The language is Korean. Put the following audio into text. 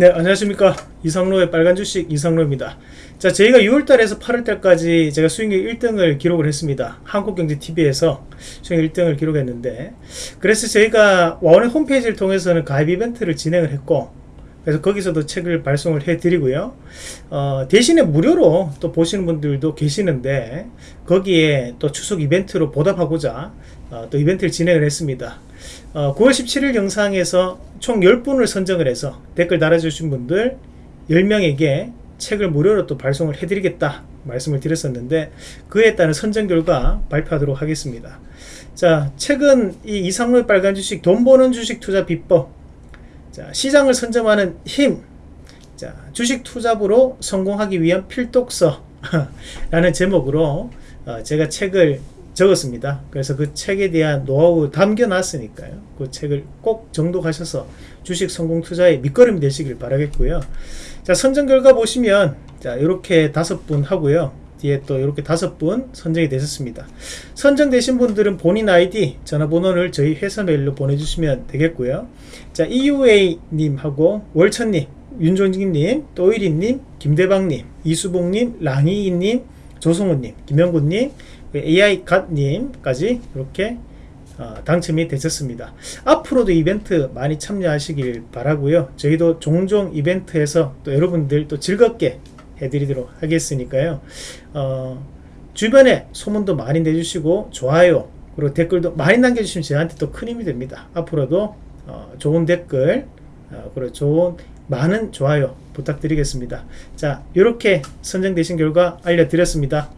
네, 안녕하십니까. 이상로의 빨간 주식 이상로입니다. 자, 저희가 6월달에서 8월달까지 제가 수익률 1등을 기록을 했습니다. 한국경제TV에서 수익률 1등을 기록했는데, 그래서 저희가 와원의 홈페이지를 통해서는 가입 이벤트를 진행을 했고, 그래서 거기서도 책을 발송을 해드리고요. 어, 대신에 무료로 또 보시는 분들도 계시는데, 거기에 또 추석 이벤트로 보답하고자 어, 또 이벤트를 진행을 했습니다. 어, 9월 17일 영상에서 총 10분을 선정을 해서 댓글 달아주신 분들 10명에게 책을 무료로 또 발송을 해드리겠다 말씀을 드렸었는데 그에 따른 선정 결과 발표하도록 하겠습니다. 자, 책은 이 이상로의 빨간 주식 돈 버는 주식 투자 비법 자, 시장을 선점하는 힘 자, 주식 투자부로 성공하기 위한 필독서 라는 제목으로 어, 제가 책을 적었습니다. 그래서 그 책에 대한 노하우 담겨놨으니까요. 그 책을 꼭 정독하셔서 주식 성공 투자의 밑거름이 되시길 바라겠고요. 자, 선정 결과 보시면 자, 이렇게 다섯 분 하고요. 뒤에 또 이렇게 다섯 분 선정이 되셨습니다. 선정되신 분들은 본인 아이디, 전화번호를 저희 회사 메일로 보내주시면 되겠고요. 자, EUA님하고 월천님, 윤종진님, 또일이님, 김대방님, 이수봉님, 랑이님, 조성훈님, 김영구님, AI 갓님까지 이렇게 어, 당첨이 되셨습니다. 앞으로도 이벤트 많이 참여하시길 바라고요. 저희도 종종 이벤트에서 또 여러분들 또 즐겁게 해드리도록 하겠으니까요. 어, 주변에 소문도 많이 내주시고 좋아요 그리고 댓글도 많이 남겨주시면 저한테 또 큰 힘이 됩니다. 앞으로도 어, 좋은 댓글 어, 그리고 좋은 많은 좋아요 부탁드리겠습니다. 자 이렇게 선정되신 결과 알려드렸습니다.